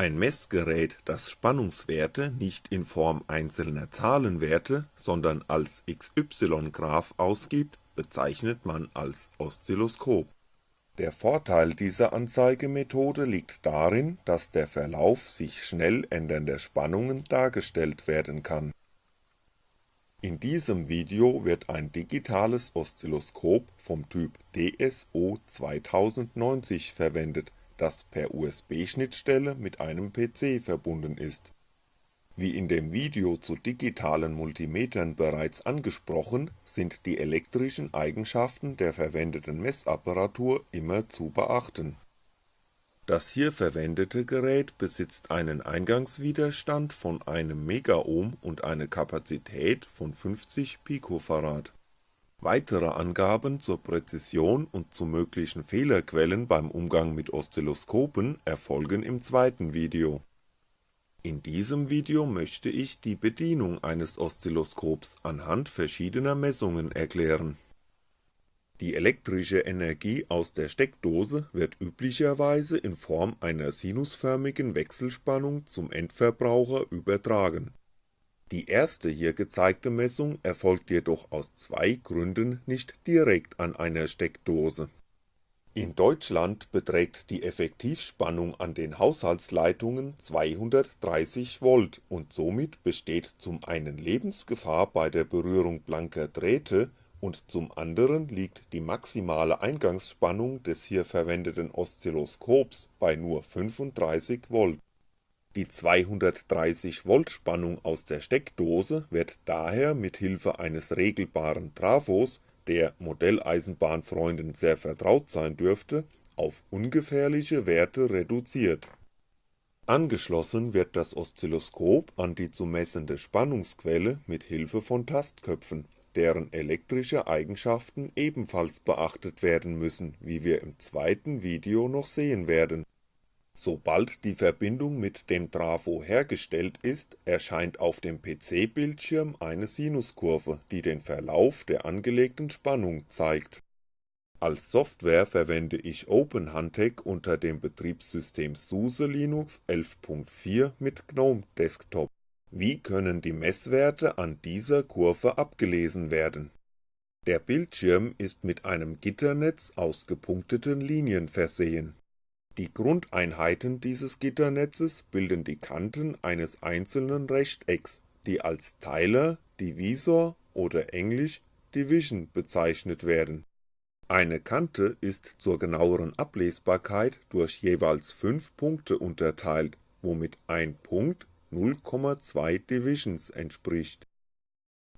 Ein Messgerät, das Spannungswerte nicht in Form einzelner Zahlenwerte, sondern als XY-Graph ausgibt, bezeichnet man als Oszilloskop. Der Vorteil dieser Anzeigemethode liegt darin, dass der Verlauf sich schnell ändernder Spannungen dargestellt werden kann. In diesem Video wird ein digitales Oszilloskop vom Typ DSO-2090 verwendet das per USB-Schnittstelle mit einem PC verbunden ist. Wie in dem Video zu digitalen Multimetern bereits angesprochen, sind die elektrischen Eigenschaften der verwendeten Messapparatur immer zu beachten. Das hier verwendete Gerät besitzt einen Eingangswiderstand von einem Megaohm und eine Kapazität von 50 Picofarad Weitere Angaben zur Präzision und zu möglichen Fehlerquellen beim Umgang mit Oszilloskopen erfolgen im zweiten Video. In diesem Video möchte ich die Bedienung eines Oszilloskops anhand verschiedener Messungen erklären. Die elektrische Energie aus der Steckdose wird üblicherweise in Form einer sinusförmigen Wechselspannung zum Endverbraucher übertragen die erste hier gezeigte Messung erfolgt jedoch aus zwei Gründen nicht direkt an einer Steckdose. In Deutschland beträgt die Effektivspannung an den Haushaltsleitungen 230V und somit besteht zum einen Lebensgefahr bei der Berührung blanker Drähte und zum anderen liegt die maximale Eingangsspannung des hier verwendeten Oszilloskops bei nur 35V die 230V Spannung aus der Steckdose wird daher mit Hilfe eines regelbaren Trafos, der Modelleisenbahnfreunden sehr vertraut sein dürfte, auf ungefährliche Werte reduziert. Angeschlossen wird das Oszilloskop an die zu messende Spannungsquelle mit Hilfe von Tastköpfen, deren elektrische Eigenschaften ebenfalls beachtet werden müssen, wie wir im zweiten Video noch sehen werden Sobald die Verbindung mit dem Trafo hergestellt ist, erscheint auf dem PC-Bildschirm eine Sinuskurve, die den Verlauf der angelegten Spannung zeigt. Als Software verwende ich OpenHuntech unter dem Betriebssystem SUSE Linux 11.4 mit GNOME Desktop. Wie können die Messwerte an dieser Kurve abgelesen werden? Der Bildschirm ist mit einem Gitternetz aus gepunkteten Linien versehen die Grundeinheiten dieses Gitternetzes bilden die Kanten eines einzelnen Rechtecks, die als Teiler, Divisor oder englisch Division bezeichnet werden. Eine Kante ist zur genaueren Ablesbarkeit durch jeweils 5 Punkte unterteilt, womit ein Punkt 0,2 Divisions entspricht.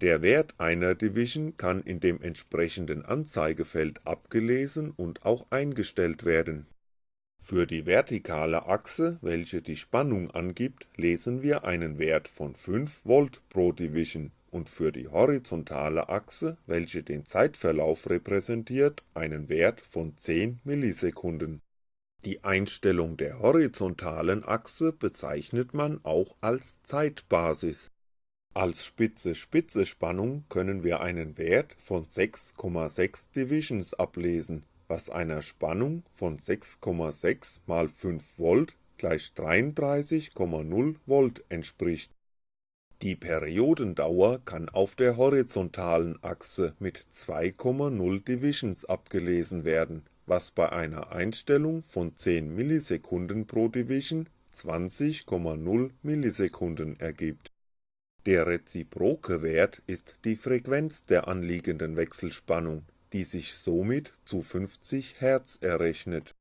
Der Wert einer Division kann in dem entsprechenden Anzeigefeld abgelesen und auch eingestellt werden für die vertikale Achse, welche die Spannung angibt, lesen wir einen Wert von 5V pro Division und für die horizontale Achse, welche den Zeitverlauf repräsentiert, einen Wert von 10 Millisekunden. Die Einstellung der horizontalen Achse bezeichnet man auch als Zeitbasis. Als Spitze-Spitze-Spannung können wir einen Wert von 6,6 Divisions ablesen was einer Spannung von 6,6 mal 5V gleich 33,0V entspricht. Die Periodendauer kann auf der horizontalen Achse mit 2,0 Divisions abgelesen werden, was bei einer Einstellung von 10 Millisekunden pro Division 20,0 Millisekunden ergibt. Der reziproke Wert ist die Frequenz der anliegenden Wechselspannung die sich somit zu 50 Hz errechnet.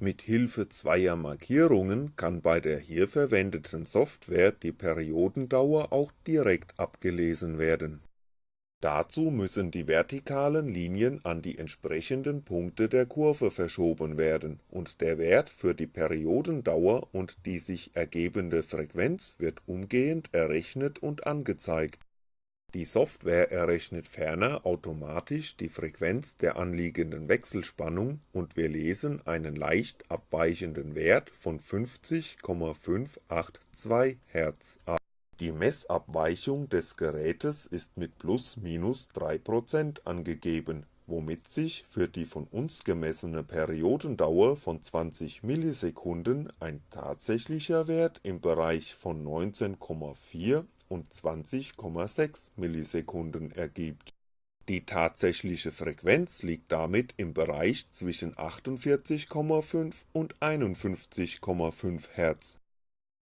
Mit Hilfe zweier Markierungen kann bei der hier verwendeten Software die Periodendauer auch direkt abgelesen werden. Dazu müssen die vertikalen Linien an die entsprechenden Punkte der Kurve verschoben werden und der Wert für die Periodendauer und die sich ergebende Frequenz wird umgehend errechnet und angezeigt die Software errechnet ferner automatisch die Frequenz der anliegenden Wechselspannung und wir lesen einen leicht abweichenden Wert von 50,582 Hz ab. Die Messabweichung des Gerätes ist mit ±3% angegeben, womit sich für die von uns gemessene Periodendauer von 20ms ein tatsächlicher Wert im Bereich von 19,4 und 20,6ms ergibt. Die tatsächliche Frequenz liegt damit im Bereich zwischen 48,5 und 51,5 Hz.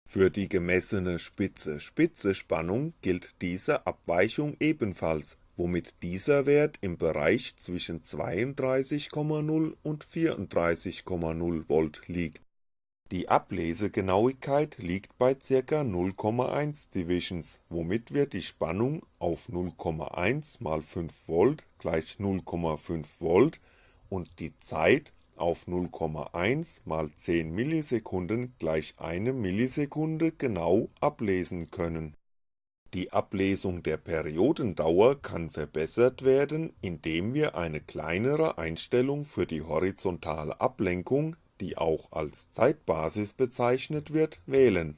Für die gemessene Spitze-Spitze-Spannung gilt diese Abweichung ebenfalls womit dieser Wert im Bereich zwischen 32,0 und 34,0V liegt. Die Ablesegenauigkeit liegt bei ca. 0,1 Divisions, womit wir die Spannung auf 0,1 mal 5V gleich 0,5V und die Zeit auf 0,1 mal 10 Millisekunden gleich 1 Millisekunde genau ablesen können die Ablesung der Periodendauer kann verbessert werden, indem wir eine kleinere Einstellung für die horizontale Ablenkung, die auch als Zeitbasis bezeichnet wird, wählen.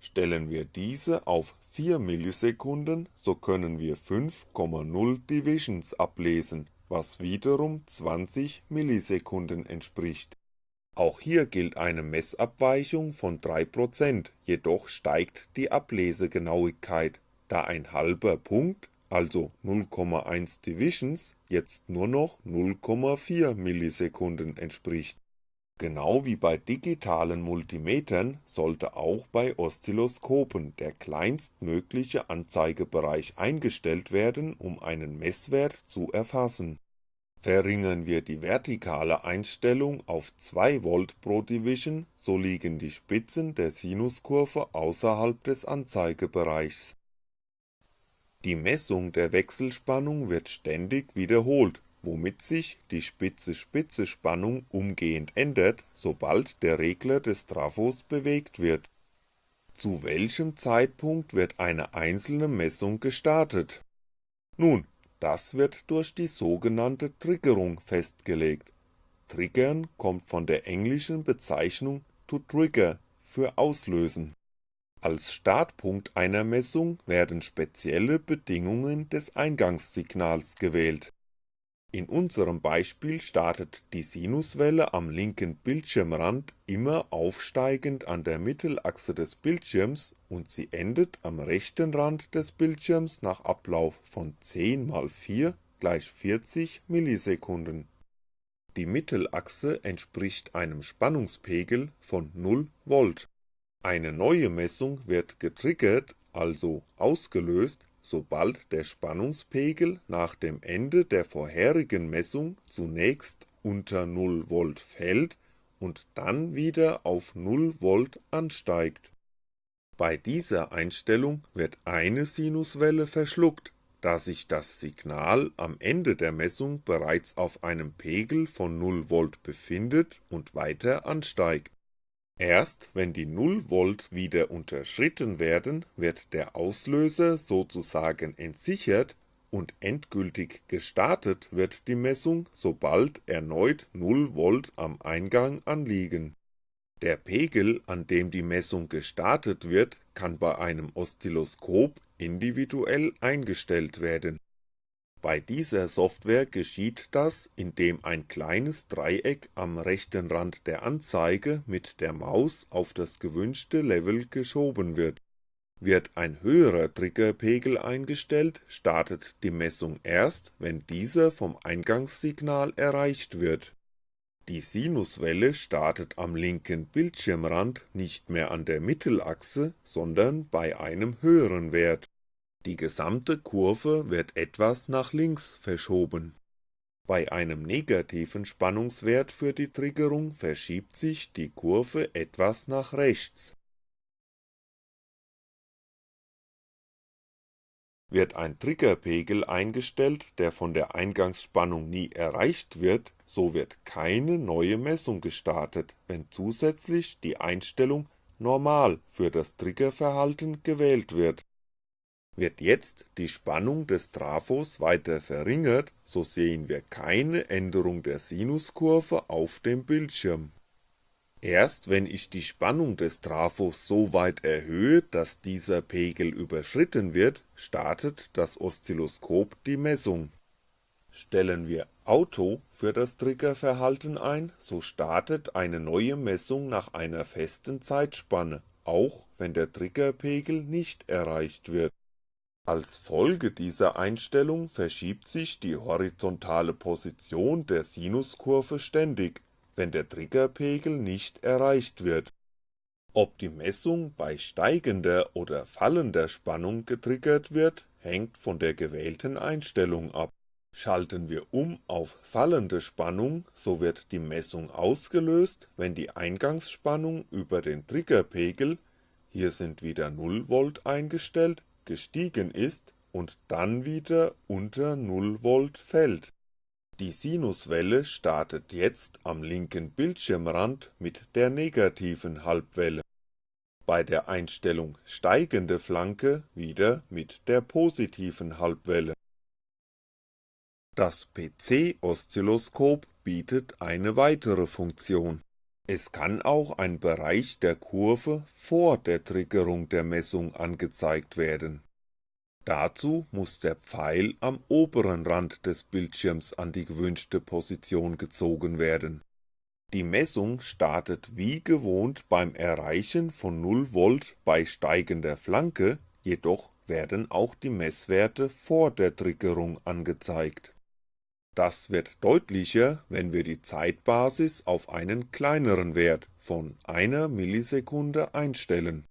Stellen wir diese auf 4 Millisekunden, so können wir 5,0 Divisions ablesen, was wiederum 20 Millisekunden entspricht auch hier gilt eine Messabweichung von 3%, jedoch steigt die Ablesegenauigkeit, da ein halber Punkt, also 0,1 Divisions, jetzt nur noch 0,4 Millisekunden entspricht. Genau wie bei digitalen Multimetern sollte auch bei Oszilloskopen der kleinstmögliche Anzeigebereich eingestellt werden, um einen Messwert zu erfassen Verringern wir die vertikale Einstellung auf 2V pro Division, so liegen die Spitzen der Sinuskurve außerhalb des Anzeigebereichs. Die Messung der Wechselspannung wird ständig wiederholt, womit sich die Spitze-Spitze-Spannung umgehend ändert, sobald der Regler des Trafos bewegt wird. Zu welchem Zeitpunkt wird eine einzelne Messung gestartet? Nun das wird durch die sogenannte Triggerung festgelegt. Triggern kommt von der englischen Bezeichnung to trigger für auslösen. Als Startpunkt einer Messung werden spezielle Bedingungen des Eingangssignals gewählt in unserem Beispiel startet die Sinuswelle am linken Bildschirmrand immer aufsteigend an der Mittelachse des Bildschirms und sie endet am rechten Rand des Bildschirms nach Ablauf von 10 mal 4 gleich 40 Millisekunden. Die Mittelachse entspricht einem Spannungspegel von 0V. Eine neue Messung wird getriggert, also ausgelöst sobald der Spannungspegel nach dem Ende der vorherigen Messung zunächst unter 0V fällt und dann wieder auf 0V ansteigt. Bei dieser Einstellung wird eine Sinuswelle verschluckt, da sich das Signal am Ende der Messung bereits auf einem Pegel von 0V befindet und weiter ansteigt Erst wenn die 0V wieder unterschritten werden, wird der Auslöser sozusagen entsichert und endgültig gestartet wird die Messung, sobald erneut 0V am Eingang anliegen. Der Pegel, an dem die Messung gestartet wird, kann bei einem Oszilloskop individuell eingestellt werden bei dieser Software geschieht das, indem ein kleines Dreieck am rechten Rand der Anzeige mit der Maus auf das gewünschte Level geschoben wird. Wird ein höherer Triggerpegel eingestellt, startet die Messung erst, wenn dieser vom Eingangssignal erreicht wird. Die Sinuswelle startet am linken Bildschirmrand nicht mehr an der Mittelachse, sondern bei einem höheren Wert die gesamte Kurve wird etwas nach links verschoben. Bei einem negativen Spannungswert für die Triggerung verschiebt sich die Kurve etwas nach rechts. Wird ein Triggerpegel eingestellt, der von der Eingangsspannung nie erreicht wird, so wird keine neue Messung gestartet, wenn zusätzlich die Einstellung Normal für das Triggerverhalten gewählt wird wird jetzt die Spannung des Trafos weiter verringert, so sehen wir keine Änderung der Sinuskurve auf dem Bildschirm. Erst wenn ich die Spannung des Trafos so weit erhöhe, dass dieser Pegel überschritten wird, startet das Oszilloskop die Messung. Stellen wir Auto für das Triggerverhalten ein, so startet eine neue Messung nach einer festen Zeitspanne, auch wenn der Triggerpegel nicht erreicht wird. Als Folge dieser Einstellung verschiebt sich die horizontale Position der Sinuskurve ständig, wenn der Triggerpegel nicht erreicht wird. Ob die Messung bei steigender oder fallender Spannung getriggert wird, hängt von der gewählten Einstellung ab. Schalten wir um auf fallende Spannung, so wird die Messung ausgelöst, wenn die Eingangsspannung über den Triggerpegel, hier sind wieder 0V eingestellt, gestiegen ist und dann wieder unter 0V fällt. Die Sinuswelle startet jetzt am linken Bildschirmrand mit der negativen Halbwelle, bei der Einstellung steigende Flanke wieder mit der positiven Halbwelle. Das PC-Oszilloskop bietet eine weitere Funktion. Es kann auch ein Bereich der Kurve vor der Triggerung der Messung angezeigt werden. Dazu muss der Pfeil am oberen Rand des Bildschirms an die gewünschte Position gezogen werden. Die Messung startet wie gewohnt beim Erreichen von 0V bei steigender Flanke, jedoch werden auch die Messwerte vor der Triggerung angezeigt das wird deutlicher, wenn wir die Zeitbasis auf einen kleineren Wert von einer Millisekunde einstellen.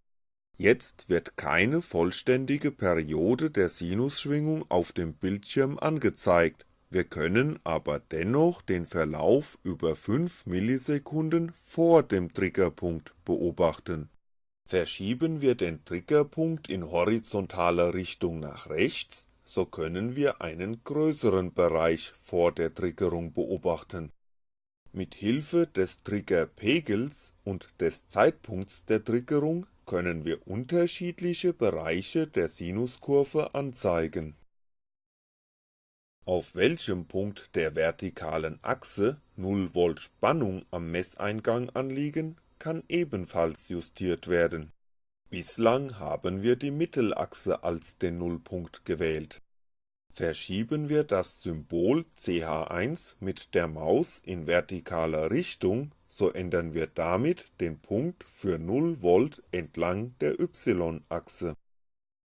Jetzt wird keine vollständige Periode der Sinusschwingung auf dem Bildschirm angezeigt, wir können aber dennoch den Verlauf über 5 Millisekunden vor dem Triggerpunkt beobachten. Verschieben wir den Triggerpunkt in horizontaler Richtung nach rechts, so können wir einen größeren Bereich vor der Triggerung beobachten. Mit Hilfe des Triggerpegels und des Zeitpunkts der Triggerung können wir unterschiedliche Bereiche der Sinuskurve anzeigen. Auf welchem Punkt der vertikalen Achse 0V Spannung am Messeingang anliegen, kann ebenfalls justiert werden Bislang haben wir die Mittelachse als den Nullpunkt gewählt. Verschieben wir das Symbol ch1 mit der Maus in vertikaler Richtung, so ändern wir damit den Punkt für 0V entlang der y-Achse.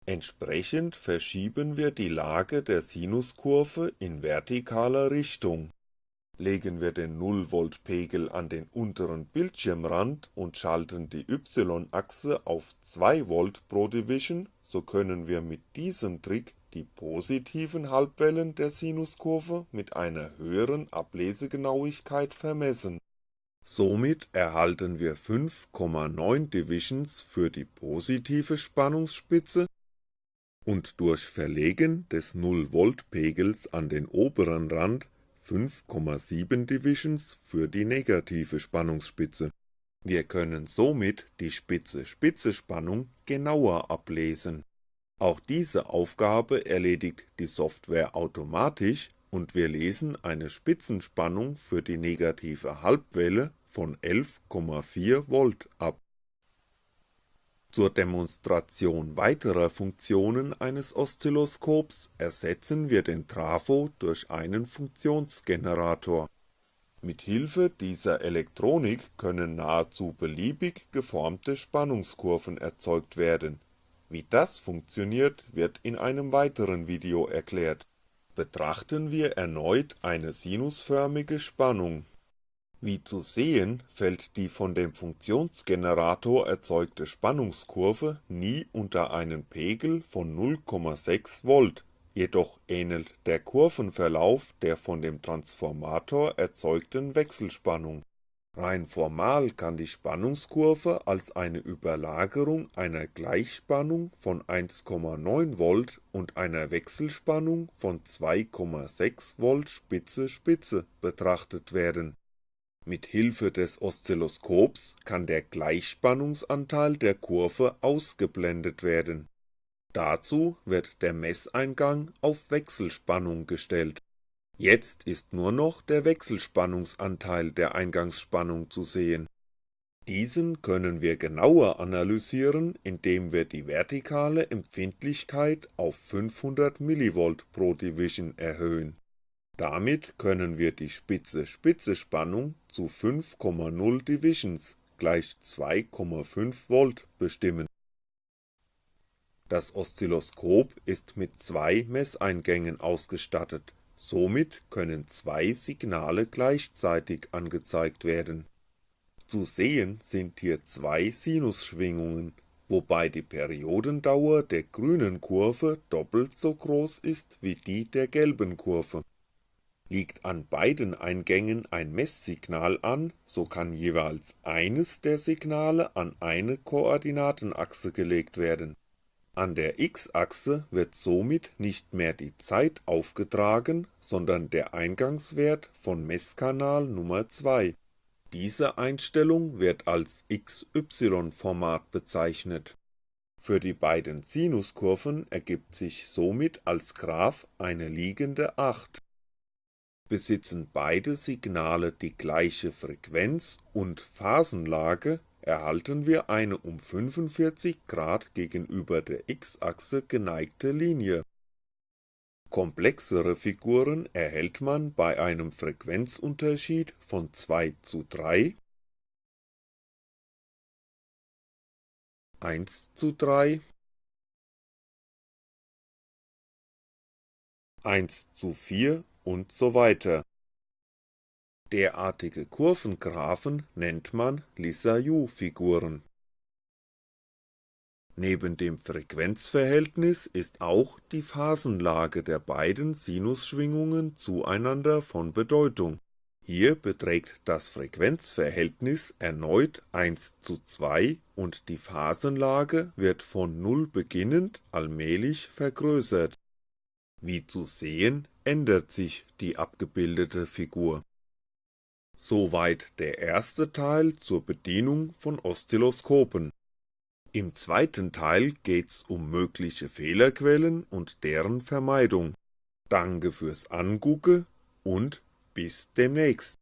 Entsprechend verschieben wir die Lage der Sinuskurve in vertikaler Richtung Legen wir den 0V-Pegel an den unteren Bildschirmrand und schalten die y-Achse auf 2V pro Division, so können wir mit diesem Trick die positiven Halbwellen der Sinuskurve mit einer höheren Ablesegenauigkeit vermessen. Somit erhalten wir 5,9 Divisions für die positive Spannungsspitze und durch Verlegen des 0V-Pegels an den oberen Rand 5,7 Divisions für die negative Spannungsspitze. Wir können somit die Spitze-Spitze-Spannung genauer ablesen. Auch diese Aufgabe erledigt die Software automatisch und wir lesen eine Spitzenspannung für die negative Halbwelle von 11,4V ab zur Demonstration weiterer Funktionen eines Oszilloskops ersetzen wir den Trafo durch einen Funktionsgenerator. Mit Hilfe dieser Elektronik können nahezu beliebig geformte Spannungskurven erzeugt werden. Wie das funktioniert, wird in einem weiteren Video erklärt. Betrachten wir erneut eine sinusförmige Spannung wie zu sehen, fällt die von dem Funktionsgenerator erzeugte Spannungskurve nie unter einen Pegel von 0,6V, jedoch ähnelt der Kurvenverlauf der von dem Transformator erzeugten Wechselspannung. Rein formal kann die Spannungskurve als eine Überlagerung einer Gleichspannung von 1,9V und einer Wechselspannung von 2,6V Spitze-Spitze betrachtet werden mit Hilfe des Oszilloskops kann der Gleichspannungsanteil der Kurve ausgeblendet werden. Dazu wird der Messeingang auf Wechselspannung gestellt. Jetzt ist nur noch der Wechselspannungsanteil der Eingangsspannung zu sehen. Diesen können wir genauer analysieren, indem wir die vertikale Empfindlichkeit auf 500 mV pro Division erhöhen Damit können wir die Spitze-Spitze-Spannung zu 5,0 Divisions gleich 2,5V bestimmen. Das Oszilloskop ist mit zwei Messeingängen ausgestattet, somit können zwei Signale gleichzeitig angezeigt werden. Zu sehen sind hier zwei Sinusschwingungen, wobei die Periodendauer der grünen Kurve doppelt so groß ist wie die der gelben Kurve. Liegt an beiden Eingängen ein Messsignal an, so kann jeweils eines der Signale an eine Koordinatenachse gelegt werden. An der x-Achse wird somit nicht mehr die Zeit aufgetragen, sondern der Eingangswert von Messkanal Nummer 2 diese Einstellung wird als XY-Format bezeichnet. Für die beiden Sinuskurven ergibt sich somit als Graph eine liegende Acht. Besitzen beide Signale die gleiche Frequenz und Phasenlage, erhalten wir eine um 45° gegenüber der x-Achse geneigte Linie. Komplexere Figuren erhält man bei einem Frequenzunterschied von 2 zu 3, 1 zu 3, 1 zu 4 und so weiter. Derartige Kurvengraphen nennt man Lissajous-Figuren Neben dem Frequenzverhältnis ist auch die Phasenlage der beiden Sinusschwingungen zueinander von Bedeutung. Hier beträgt das Frequenzverhältnis erneut 1:2 und die Phasenlage wird von 0 beginnend allmählich vergrößert. Wie zu sehen, ändert sich die abgebildete Figur. Soweit der erste Teil zur Bedienung von Oszilloskopen im zweiten Teil geht's um mögliche Fehlerquellen und deren Vermeidung. Danke fürs Angucke und bis demnächst